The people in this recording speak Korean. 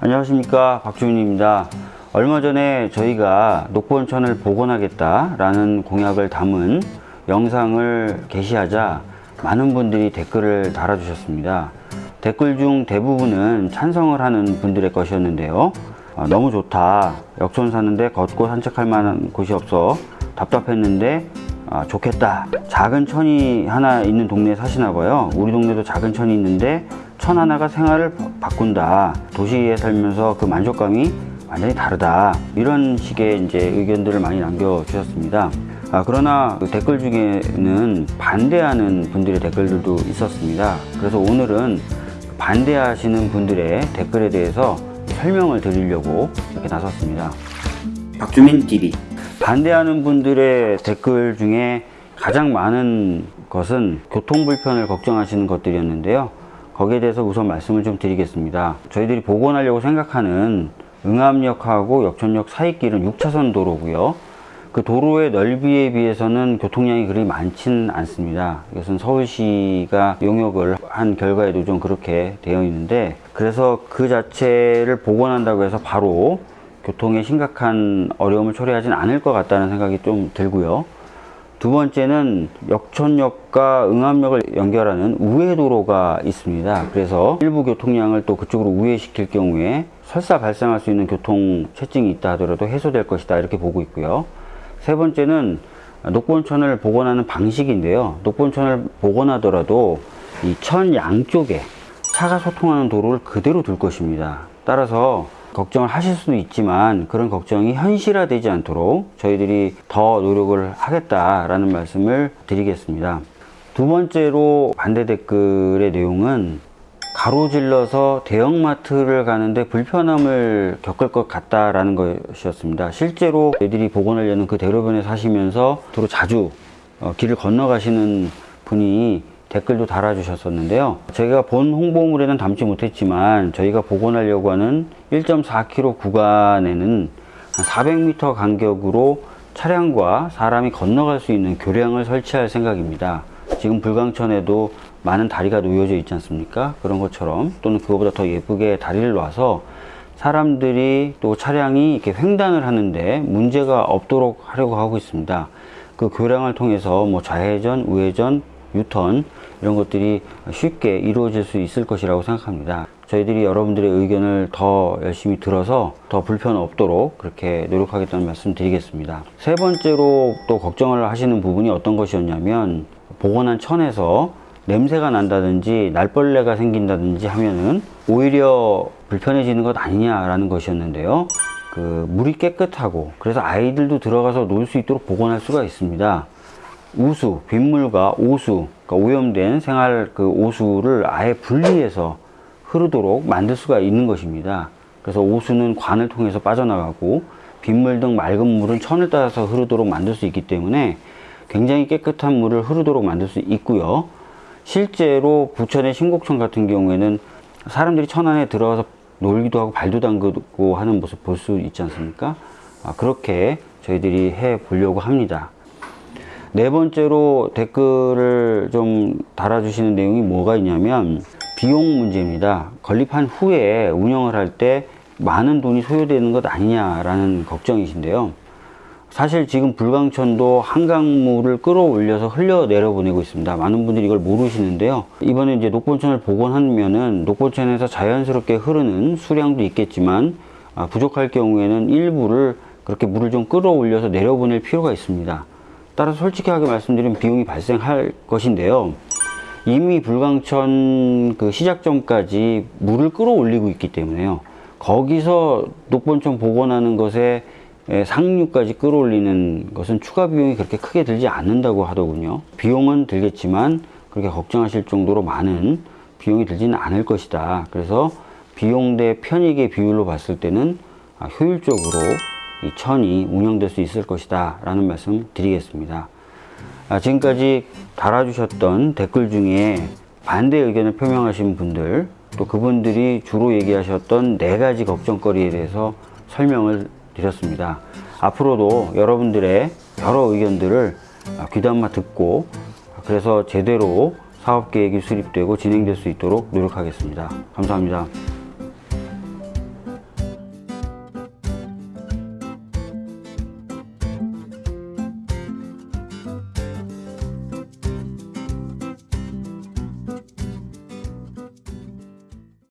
안녕하십니까. 박주민입니다. 얼마 전에 저희가 녹본천을 복원하겠다 라는 공약을 담은 영상을 게시하자 많은 분들이 댓글을 달아주셨습니다. 댓글 중 대부분은 찬성을 하는 분들의 것이었는데요. 어, 너무 좋다. 역촌 사는데 걷고 산책할 만한 곳이 없어 답답했는데 아, 좋겠다. 작은 천이 하나 있는 동네에 사시나 봐요. 우리 동네도 작은 천이 있는데 천 하나가 생활을 바- 바꾼다. 도시에 살면서 그 만족감이 완전히 다르다. 이런 식의 이제 의견들을 많이 남겨주셨습니다. 아, 그러나 그 댓글 중에는 반대하는 분들의 댓글들도 있었습니다. 그래서 오늘은 반대하시는 분들의 댓글에 대해서 설명을 드리려고 이렇게 나섰습니다. 박주민 TV. 반대하는 분들의 댓글 중에 가장 많은 것은 교통 불편을 걱정하시는 것들이었는데요. 거기에 대해서 우선 말씀을 좀 드리겠습니다. 저희들이 복원하려고 생각하는 응암역하고 역촌역 사이길은 6차선 도로고요. 그 도로의 넓이에 비해서는 교통량이 그리 많지는 않습니다. 이것은 서울시가 용역을 한 결과에도 좀 그렇게 되어 있는데 그래서 그 자체를 복원한다고 해서 바로 교통에 심각한 어려움을 초래하진 않을 것 같다는 생각이 좀 들고요. 두 번째는 역촌역과 응암역을 연결하는 우회도로가 있습니다. 그래서 일부 교통량을 또 그쪽으로 우회시킬 경우에 설사 발생할 수 있는 교통 체증이 있다 하더라도 해소될 것이다 이렇게 보고 있고요. 세 번째는 녹본천을 복원하는 방식인데요. 녹본천을 복원하더라도 이 천 양쪽에 차가 소통하는 도로를 그대로 둘 것입니다. 따라서 걱정을 하실 수도 있지만 그런 걱정이 현실화되지 않도록 저희들이 더 노력을 하겠다라는 말씀을 드리겠습니다. 두 번째로 반대 댓글의 내용은 가로질러서 대형마트를 가는데 불편함을 겪을 것 같다라는 것이었습니다. 실제로 애들이 복원하려는 그 대로변에 사시면서 주로 자주 어, 길을 건너가시는 분이 댓글도 달아주셨었는데요. 저희가 본 홍보물에는 담지 못했지만 저희가 복원하려고 하는 1.4km 구간에는 한 400m 간격으로 차량과 사람이 건너갈 수 있는 교량을 설치할 생각입니다. 지금 불광천에도 많은 다리가 놓여져 있지 않습니까? 그런 것처럼 또는 그거보다 더 예쁘게 다리를 놔서 사람들이 또 차량이 이렇게 횡단을 하는데 문제가 없도록 하려고 하고 있습니다. 그 교량을 통해서 뭐 좌회전, 우회전, 유턴 이런 것들이 쉽게 이루어질 수 있을 것이라고 생각합니다. 저희들이 여러분들의 의견을 더 열심히 들어서 더 불편 없도록 그렇게 노력하겠다는 말씀 드리겠습니다. 세 번째로 또 걱정을 하시는 부분이 어떤 것이었냐면 복원한 천에서 냄새가 난다든지 날벌레가 생긴다든지 하면은 오히려 불편해지는 것 아니냐라는 것이었는데요. 그 물이 깨끗하고 그래서 아이들도 들어가서 놀 수 있도록 복원할 수가 있습니다. 우수, 빗물과 오수, 그러니까 오염된 생활 그 오수를 아예 분리해서 흐르도록 만들 수가 있는 것입니다. 그래서 오수는 관을 통해서 빠져나가고 빗물 등 맑은 물은 천을 따라서 흐르도록 만들 수 있기 때문에 굉장히 깨끗한 물을 흐르도록 만들 수 있고요. 실제로 부천의 신곡천 같은 경우에는 사람들이 천 안에 들어가서 놀기도 하고 발도 담그고 하는 모습 볼 수 있지 않습니까? 아, 그렇게 저희들이 해 보려고 합니다. 네 번째로 댓글을 좀 달아주시는 내용이 뭐가 있냐면 비용 문제입니다. 건립한 후에 운영을 할 때 많은 돈이 소요되는 것 아니냐라는 걱정이신데요. 사실 지금 불광천도 한강물을 끌어올려서 흘려 내려 보내고 있습니다. 많은 분들이 이걸 모르시는데요. 이번에 이제 녹본천을 복원하면은 녹본천에서 자연스럽게 흐르는 수량도 있겠지만 아, 부족할 경우에는 일부를 그렇게 물을 좀 끌어올려서 내려보낼 필요가 있습니다. 따라서 솔직하게 말씀드리면 비용이 발생할 것인데요. 이미 불광천 그 시작점까지 물을 끌어올리고 있기 때문에요. 거기서 녹본천 복원하는 것에 에, 상류까지 끌어올리는 것은 추가 비용이 그렇게 크게 들지 않는다고 하더군요. 비용은 들겠지만 그렇게 걱정하실 정도로 많은 비용이 들지는 않을 것이다. 그래서 비용 대 편익의 비율로 봤을 때는 아, 효율적으로 이 천이 운영될 수 있을 것이다 라는 말씀 드리겠습니다. 아, 지금까지 달아주셨던 댓글 중에 반대 의견을 표명하신 분들 또 그분들이 주로 얘기하셨던 네 가지 걱정거리에 대해서 설명을 드렸습니다. 앞으로도 여러분들의 여러 의견들을 귀담아 듣고 그래서 제대로 사업 계획이 수립되고 진행될 수 있도록 노력하겠습니다. 감사합니다.